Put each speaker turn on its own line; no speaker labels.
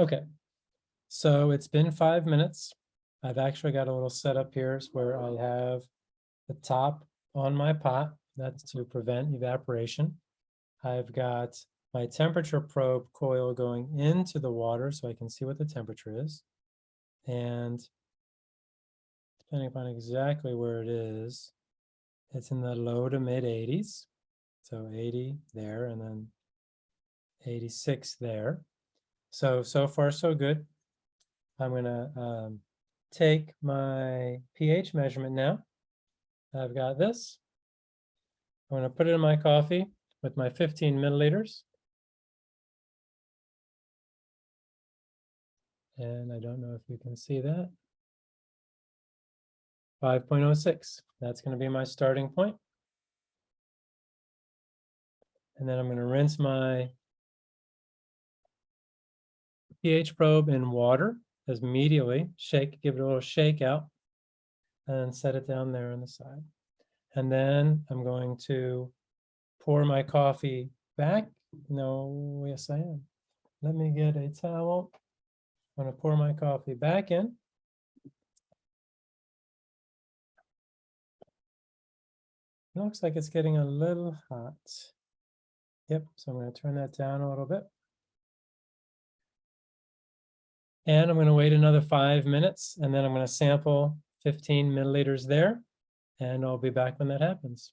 Okay, so it's been five minutes. I've actually got a little setup here where I have the top on my pot. That's to prevent evaporation. I've got my temperature probe coil going into the water so I can see what the temperature is. And depending upon exactly where it is, it's in the low to mid 80s. So 80 there and then 86 there. So, so far so good. I'm gonna um, take my pH measurement now. I've got this. I'm gonna put it in my coffee with my 15 milliliters. And I don't know if you can see that. 5.06, that's gonna be my starting point. And then I'm gonna rinse my pH probe in water as immediately, shake, give it a little shake out and set it down there on the side. And then I'm going to pour my coffee back. No, yes, I am. Let me get a towel. I'm gonna pour my coffee back in. Looks like it's getting a little hot. Yep, so I'm gonna turn that down a little bit. And I'm gonna wait another five minutes and then I'm gonna sample fifteen milliliters there. And I'll be back when that happens.